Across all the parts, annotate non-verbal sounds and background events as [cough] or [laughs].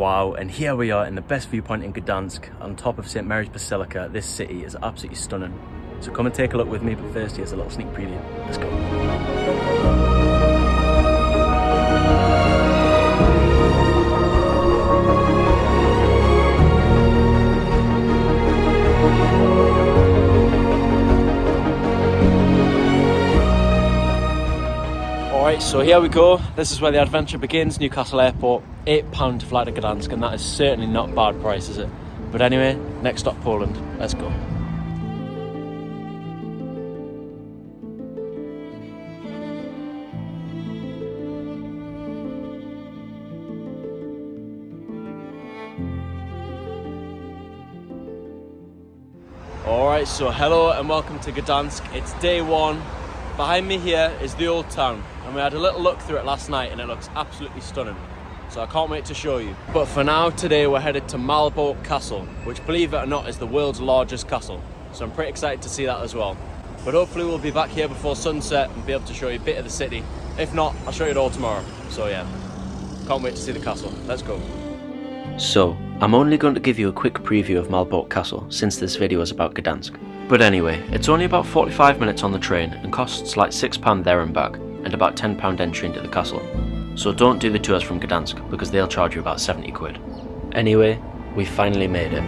Wow, and here we are in the best viewpoint in Gdansk, on top of St Mary's Basilica. This city is absolutely stunning. So come and take a look with me, but first here's a little sneak preview. Let's go. Alright, so here we go. This is where the adventure begins, Newcastle Airport. £8 to fly to Gdansk, and that is certainly not bad price, is it? But anyway, next stop Poland. Let's go. Alright, so hello and welcome to Gdansk. It's day one. Behind me here is the old town, and we had a little look through it last night and it looks absolutely stunning. So I can't wait to show you. But for now, today we're headed to Malbork Castle, which believe it or not is the world's largest castle. So I'm pretty excited to see that as well. But hopefully we'll be back here before sunset and be able to show you a bit of the city. If not, I'll show you it all tomorrow. So yeah, can't wait to see the castle. Let's go. So, I'm only going to give you a quick preview of Malbork Castle since this video is about Gdansk. But anyway, it's only about 45 minutes on the train and costs like £6 there and back, and about £10 entry into the castle. So don't do the tours from Gdansk because they'll charge you about 70 quid. Anyway, we finally made it.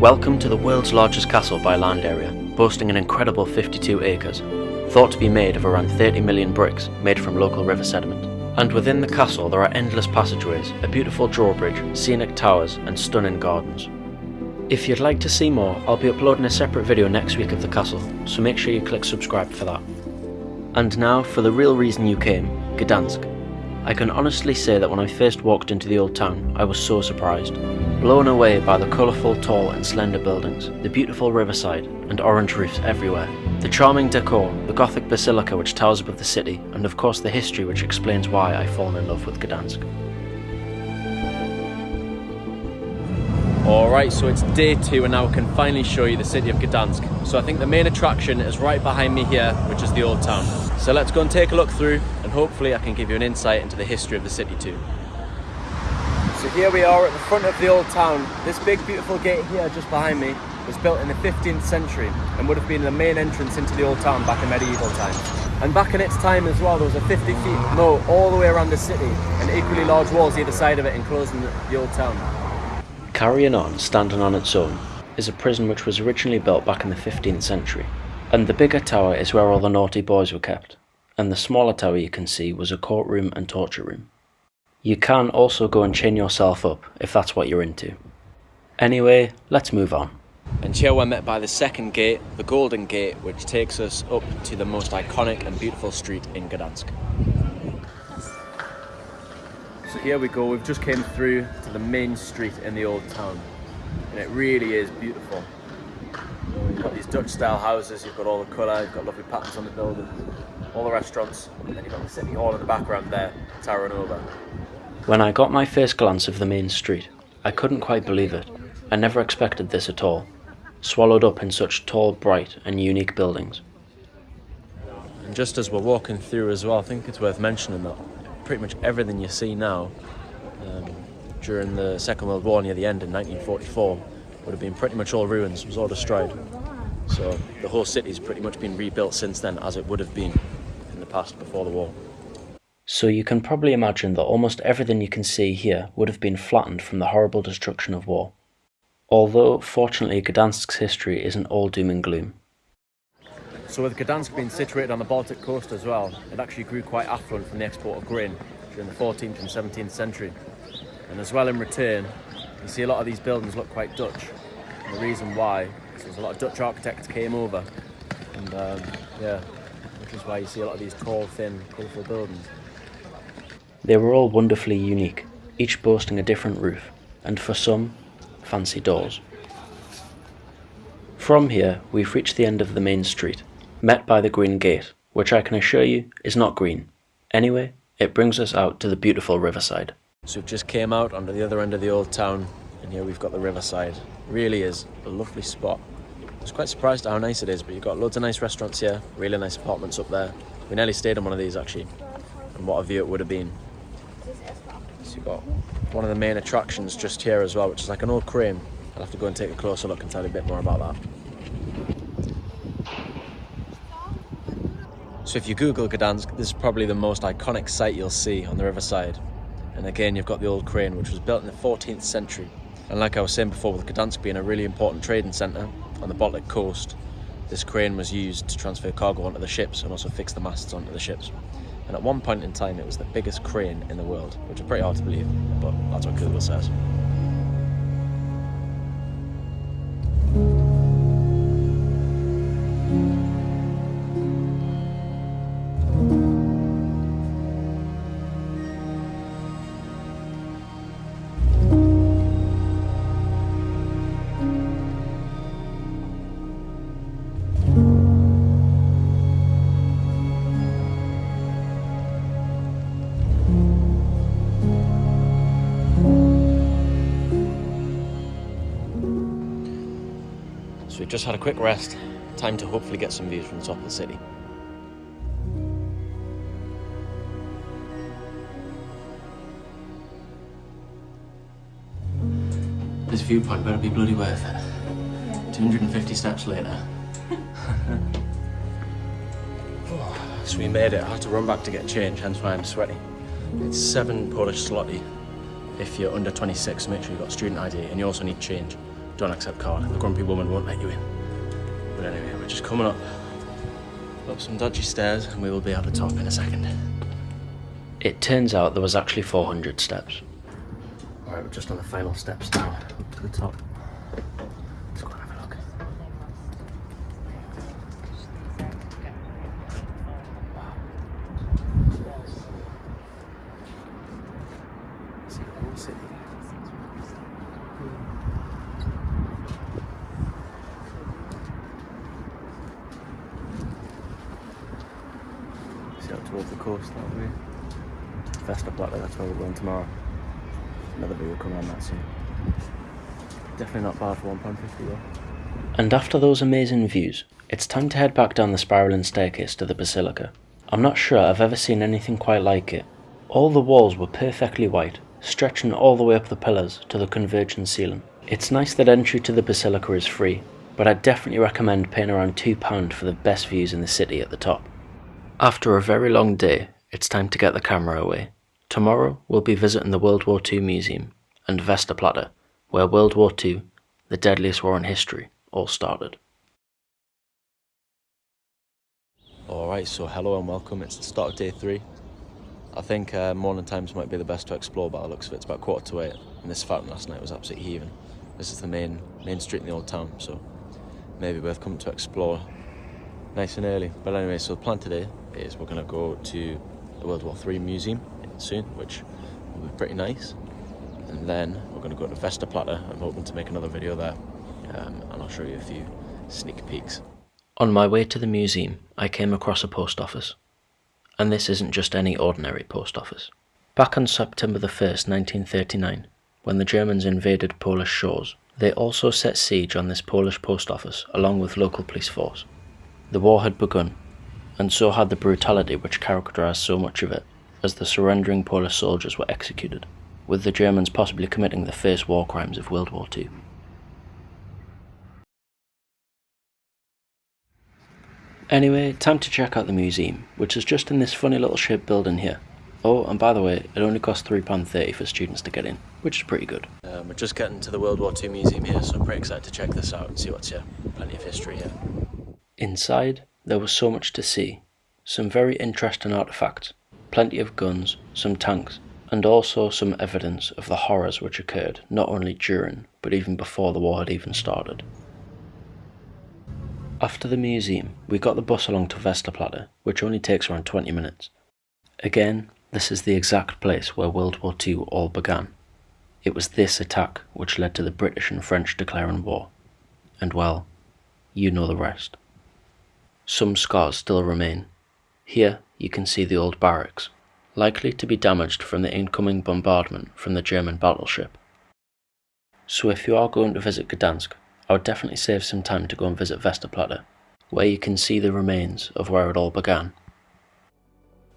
Welcome to the world's largest castle by land area, boasting an incredible 52 acres, thought to be made of around 30 million bricks made from local river sediment. And within the castle there are endless passageways, a beautiful drawbridge, scenic towers and stunning gardens. If you'd like to see more, I'll be uploading a separate video next week of the castle, so make sure you click subscribe for that. And now for the real reason you came, Gdansk. I can honestly say that when I first walked into the old town, I was so surprised. Blown away by the colourful, tall and slender buildings, the beautiful riverside, and orange roofs everywhere. The charming decor, the Gothic basilica which towers above the city, and of course the history which explains why I've fallen in love with Gdansk. Alright, so it's day two and now I can finally show you the city of Gdansk. So I think the main attraction is right behind me here, which is the old town. So let's go and take a look through and hopefully I can give you an insight into the history of the city too. So here we are at the front of the old town. This big beautiful gate here just behind me was built in the 15th century and would have been the main entrance into the old town back in medieval times. And back in its time as well, there was a 50 feet moat all the way around the city and equally large walls either side of it enclosing the old town. Carrying on, standing on its own, is a prison which was originally built back in the 15th century. And the bigger tower is where all the naughty boys were kept, and the smaller tower you can see was a courtroom and torture room. You can also go and chain yourself up if that's what you're into. Anyway, let's move on. And here we're met by the second gate, the Golden Gate, which takes us up to the most iconic and beautiful street in Gdansk. So here we go, we've just came through to the main street in the old town. And it really is beautiful. You've got these Dutch style houses, you've got all the colour, you've got lovely patterns on the buildings, all the restaurants, and then you've got the city hall in the background there, towering over. When I got my first glance of the main street, I couldn't quite believe it. I never expected this at all. Swallowed up in such tall, bright and unique buildings. And just as we're walking through as well, I think it's worth mentioning that pretty much everything you see now um, during the Second World War near the end in 1944 would have been pretty much all ruins, was all destroyed. So the whole city's pretty much been rebuilt since then as it would have been in the past before the war. So you can probably imagine that almost everything you can see here would have been flattened from the horrible destruction of war. Although, fortunately, Gdansk's history isn't all doom and gloom. So with Gdansk being situated on the Baltic coast as well, it actually grew quite affluent from the export of grain during the 14th and 17th century. And as well in return, you see a lot of these buildings look quite Dutch. And the reason why is there's a lot of Dutch architects came over, and um, yeah, which is why you see a lot of these tall, thin, colourful buildings. They were all wonderfully unique, each boasting a different roof, and for some, fancy doors. From here, we've reached the end of the main street, met by the green gate, which I can assure you is not green. Anyway, it brings us out to the beautiful riverside. So we've just came out onto the other end of the old town, and here we've got the riverside. Really is a lovely spot. I was quite surprised at how nice it is, but you've got loads of nice restaurants here, really nice apartments up there. We nearly stayed in one of these actually, and what a view it would have been. So you've got one of the main attractions just here as well, which is like an old crane. I'll have to go and take a closer look and tell you a bit more about that. So if you Google Gdansk, this is probably the most iconic site you'll see on the riverside. And again, you've got the old crane, which was built in the 14th century. And like I was saying before, with Gdansk being a really important trading centre on the Baltic coast, this crane was used to transfer cargo onto the ships and also fix the masts onto the ships. And at one point in time, it was the biggest crane in the world, which is pretty hard to believe, but that's what Google says. Just had a quick rest. Time to hopefully get some views from the top of the city. This viewpoint better be bloody worth it. 250 steps later. [laughs] so we made it. I had to run back to get change, hence why I'm sweaty. It's seven Polish zloty. If you're under 26, make sure you've got student ID and you also need change. Don't accept card. The grumpy woman won't let you in. But anyway, we're just coming up up some dodgy stairs and we will be at the top in a second. It turns out there was actually 400 steps. Alright, we're just on the final steps now, up to the top. Let's go and have a look. See the whole city. See out towards the coast that way. Westerplatte, that's where we're going tomorrow. Another video coming on that soon. Definitely not bad for £1.50 though. And after those amazing views, it's time to head back down the spiralling staircase to the Basilica. I'm not sure I've ever seen anything quite like it. All the walls were perfectly white, stretching all the way up the pillars to the converging ceiling. It's nice that entry to the Basilica is free, but I'd definitely recommend paying around £2 for the best views in the city at the top. After a very long day, it's time to get the camera away. Tomorrow we'll be visiting the World War II Museum and Westerplatte, where World War II, the deadliest war in history, all started. Alright, so hello and welcome. It's the start of day three. I think uh, morning times might be the best to explore by the looks of it. It's about quarter to eight, and this fountain last night was absolutely heaving. This is the main main street in the old town, so maybe worth coming to explore nice and early. But anyway, so the plan today is we're going to go to the World War III Museum soon, which will be pretty nice. And then we're going to go to Westerplatte. I'm hoping to make another video there, um, and I'll show you a few sneak peeks. On my way to the museum, I came across a post office. And this isn't just any ordinary post office. Back on September the 1st, 1939, when the Germans invaded Polish shores, they also set siege on this Polish post office along with local police force. The war had begun, and so had the brutality which characterised so much of it, as the surrendering Polish soldiers were executed, with the Germans possibly committing the first war crimes of World War II. Anyway, time to check out the museum, which is just in this funny little shaped building here. Oh, and by the way, it only costs £3.30 for students to get in, which is pretty good. Um, we're just getting to the World War II Museum here, so I'm pretty excited to check this out and see what's here. Plenty of history here. Inside, there was so much to see. Some very interesting artefacts, plenty of guns, some tanks, and also some evidence of the horrors which occurred not only during, but even before the war had even started. After the museum, we got the bus along to Westerplatte, which only takes around 20 minutes. Again, this is the exact place where World War II all began. It was this attack which led to the British and French declaring war. And well, you know the rest. Some scars still remain. Here you can see the old barracks, likely to be damaged from the incoming bombardment from the German battleship. So if you are going to visit Gdansk, I would definitely save some time to go and visit Westerplatte, where you can see the remains of where it all began.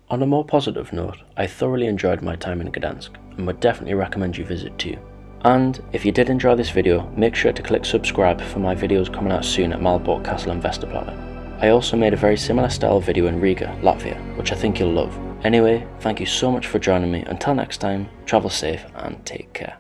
On a more positive note, I thoroughly enjoyed my time in Gdansk, and would definitely recommend you visit too. And if you did enjoy this video, make sure to click subscribe for my videos coming out soon at Malbork Castle and Westerplatte. I also made a very similar style video in Riga, Latvia, which I think you'll love. Anyway, thank you so much for joining me. Until next time, travel safe and take care.